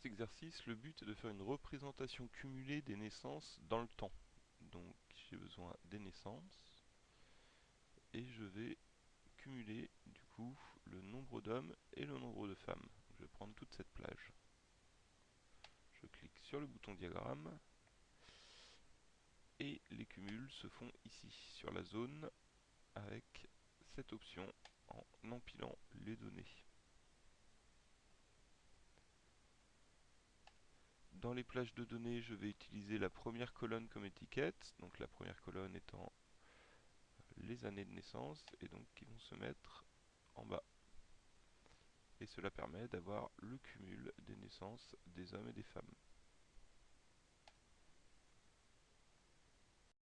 cet exercice, le but est de faire une représentation cumulée des naissances dans le temps. Donc j'ai besoin des naissances et je vais cumuler du coup le nombre d'hommes et le nombre de femmes. Je vais prendre toute cette plage. Je clique sur le bouton diagramme et les cumuls se font ici sur la zone avec cette option en empilant les données. Dans les plages de données, je vais utiliser la première colonne comme étiquette, donc la première colonne étant les années de naissance, et donc qui vont se mettre en bas. Et cela permet d'avoir le cumul des naissances des hommes et des femmes.